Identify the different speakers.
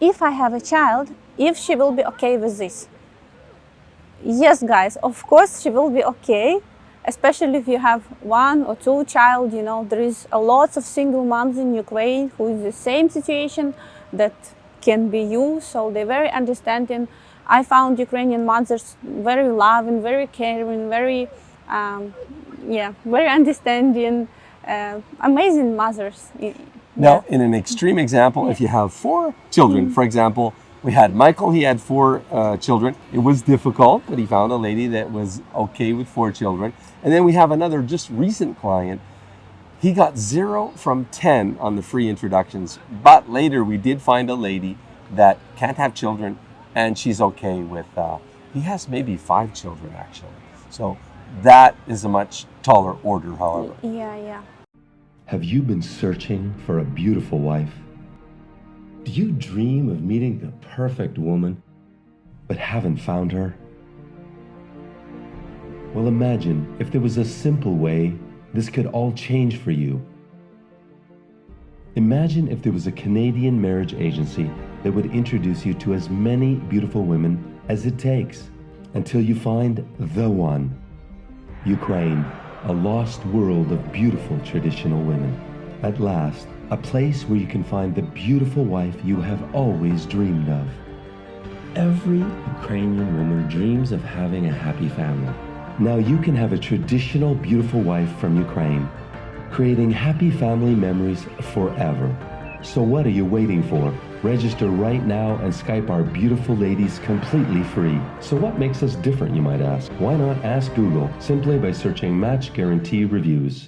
Speaker 1: if I have a child, if she will be okay with this. Yes, guys, of course she will be okay, especially if you have one or two child, you know, there is a lot of single moms in Ukraine who is the same situation that can be you, so they're very understanding. I found Ukrainian mothers very loving, very caring, very, um, yeah, very understanding, uh, amazing mothers.
Speaker 2: Now, in an extreme example, if you have four children, for example, we had Michael, he had four uh, children. It was difficult, but he found a lady that was okay with four children. And then we have another just recent client. He got zero from 10 on the free introductions, but later we did find a lady that can't have children and she's okay with, uh, he has maybe five children actually. So that is a much taller order, however.
Speaker 1: Yeah, yeah.
Speaker 3: Have you been searching for a beautiful wife? Do you dream of meeting the perfect woman, but haven't found her? Well, imagine if there was a simple way this could all change for you. Imagine if there was a Canadian marriage agency that would introduce you to as many beautiful women as it takes until you find the one. Ukraine, a lost world of beautiful traditional women. At last, a place where you can find the beautiful wife you have always dreamed of. Every Ukrainian woman dreams of having a happy family. Now you can have a traditional beautiful wife from Ukraine, creating happy family memories forever. So what are you waiting for? Register right now and Skype our beautiful ladies completely free. So what makes us different, you might ask? Why not ask Google simply by searching Match Guarantee Reviews?